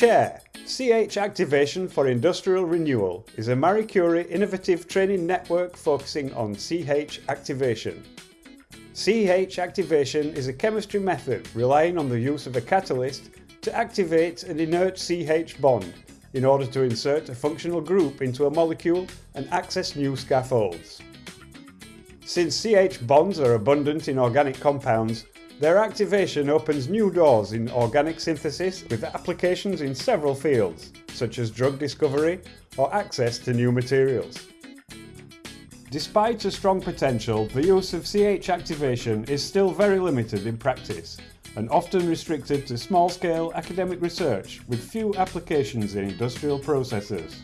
Chair CH Activation for Industrial Renewal is a Marie Curie innovative training network focusing on CH activation. CH activation is a chemistry method relying on the use of a catalyst to activate an inert CH bond in order to insert a functional group into a molecule and access new scaffolds. Since CH bonds are abundant in organic compounds, their activation opens new doors in organic synthesis with applications in several fields, such as drug discovery or access to new materials. Despite a strong potential, the use of CH activation is still very limited in practice and often restricted to small-scale academic research with few applications in industrial processes.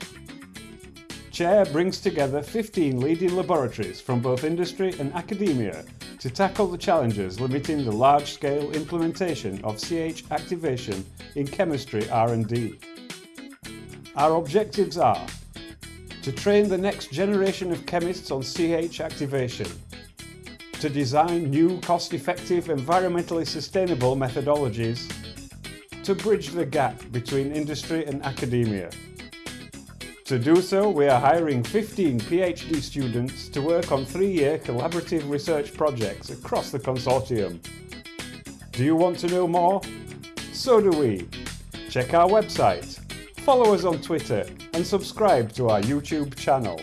CHAIR brings together 15 leading laboratories from both industry and academia to tackle the challenges limiting the large-scale implementation of CH activation in chemistry R&D. Our objectives are to train the next generation of chemists on CH activation, to design new cost-effective environmentally sustainable methodologies, to bridge the gap between industry and academia, to do so, we are hiring 15 PhD students to work on three-year collaborative research projects across the consortium. Do you want to know more? So do we. Check our website, follow us on Twitter and subscribe to our YouTube channel.